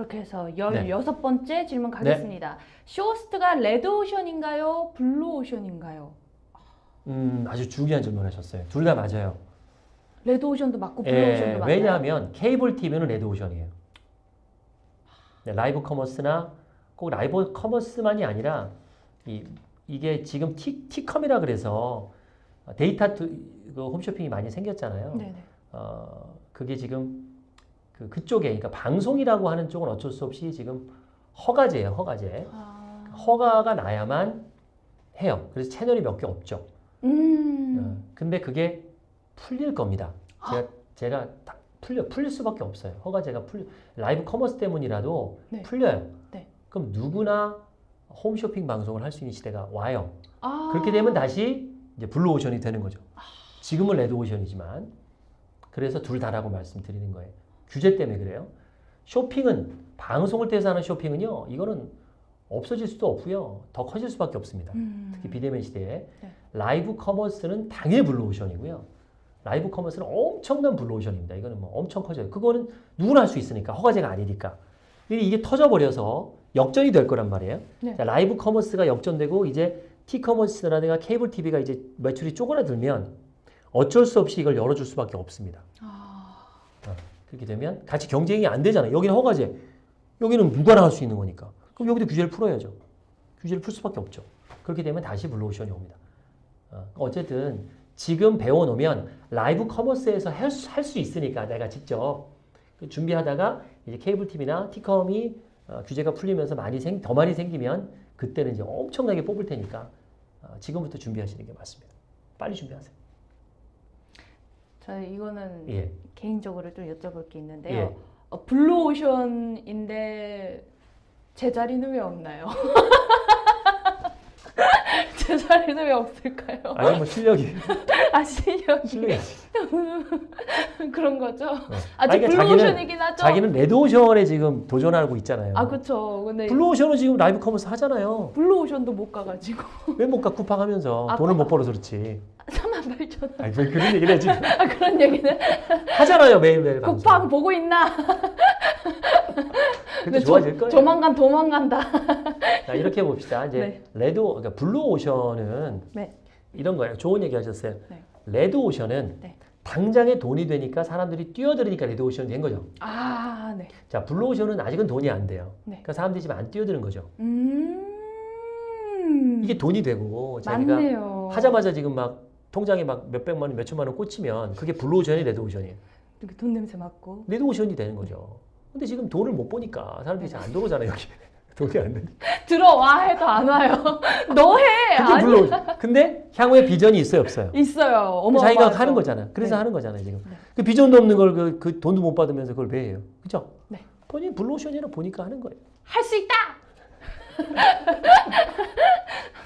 그렇게 해서 16번째 질문 가겠습니다. 쇼호스트가 레드오션인가요? 블루오션인가요? 음, 아주 중요한 질문 하셨어요. 둘 다 맞아요. 레드오션도 맞고 예, 블루오션도 맞나요? 왜냐하면 케이블 TV는 레드오션이에요. 네, 라이브 커머스나 꼭 라이브 커머스만이 아니라 이, 이게 지금 T, T-com이라 그래서 데이터 투, 그 홈쇼핑이 많이 생겼잖아요. 네네. 어, 그게 지금 그 그쪽에 그러니까 방송이라고 하는 쪽은 어쩔 수 없이 지금 허가제예요, 허가제. 아, 허가가 나야만 해요. 그래서 채널이 몇 개 없죠. 음, 어, 근데 그게 풀릴 겁니다. 제가 제가 다 풀려 풀릴 수밖에 없어요. 허가제가 풀 라이브 커머스 때문이라도 네. 풀려요. 네. 그럼 누구나 홈쇼핑 방송을 할 수 있는 시대가 와요. 아, 그렇게 되면 다시 이제 블루오션이 되는 거죠. 지금은 레드오션이지만 그래서 둘 다라고 말씀드리는 거예요. 규제 때문에 그래요. 쇼핑은 방송을 통해서 하는 쇼핑은요. 이거는 없어질 수도 없고요. 더 커질 수밖에 없습니다. 음, 특히 비대면 시대에 네. live commerce는 당연히 블루오션이고요. live commerce는 엄청난 블루오션입니다. 이거는 뭐 엄청 커져요. 그거는 누구나 할 수 있으니까 허가제가 아니니까. 근데 이게 터져버려서 역전이 될 거란 말이에요. 네. 자, 라이브 커머스가 역전되고 이제 T커머스라든가 케이블 TV가 이제 매출이 쪼그라들면 어쩔 수 없이 이걸 열어줄 수밖에 없습니다. 아, 그렇게 되면 같이 경쟁이 안 되잖아요. 여기는 허가제, 여기는 누구나 할 수 있는 거니까. 그럼 여기도 규제를 풀어야죠. 규제를 풀 수밖에 없죠. 그렇게 되면 다시 블루오션이 옵니다. 어, 어쨌든 지금 배워놓으면 live commerce에서 할 수 있으니까 내가 직접 그 준비하다가 이제 케이블 TV나 T컴이 어, 규제가 풀리면서 많이 생, 더 많이 생기면 그때는 이제 엄청나게 뽑을 테니까 어, 지금부터 준비하시는 게 맞습니다. 빨리 준비하세요. 저 이거는 예. 개인적으로 좀 여쭤볼 게 있는데요. 예. 어, 블루오션인데 제 자리는 왜 없나요? 제 자리는 왜 없을까요? 아니 뭐 실력이 아 실력이 실력이 그런 거죠? 아니, 아직 그러니까 블루오션이긴 하죠. 자기는 레드오션에 지금 도전하고 있잖아요. 아 그쵸. 근데 블루오션은 지금 live commerce 하잖아요. 블루오션도 못 가가지고 왜 못 가 쿠팡 하면서 아, 돈을 쿠팡. 못 벌어서 그렇지. 3만 8천 원. 아니 왜 그런 얘기를 해 지금 아 그런 얘기는 하잖아요 매일매일 방송. 쿠팡 보고 있나? 근데 조- 좋아질 거예요. 조만간 도망간다. 자, 이렇게 봅시다. 이제 네. 레드 그러니까 블루 오션은 네. 이런 거예요. 좋은 얘기 하셨어요. 네. 레드 오션은 네. 당장에 돈이 되니까 사람들이 뛰어들으니까 레드 오션이 된 거죠. 아 네. 자 블루 오션은 아직은 돈이 안 돼요. 네. 그러니까 사람들이 지금 안 뛰어드는 거죠. 음. 이게 돈이 되고 자기가 맞네요. 하자마자 지금 막 통장에 막 몇백만 원, 몇천만 원 꽂히면 그게 블루오션이 레드오션이에요. 돈 냄새 맡고. 레드오션이 되는 거죠. 근데 지금 돈을 못 버니까 사람들이 잘안 들어오잖아요, 여기. 돈이 안 되니까. 들어와 해도 안 와요. 너 해. 그게 아니 블루오션. 근데 향후에 비전이 있어요, 없어요? 있어요. 어머. 자기가 하는 거잖아. 그래서 네. 하는 거잖아요, 지금. 네. 그 비전도 없는 걸 그, 그 돈도 못 받으면서 그걸 왜 해요? 그죠? 네. 본인이 블루오션이라 보니까 하는 거예요. 할 수 있다.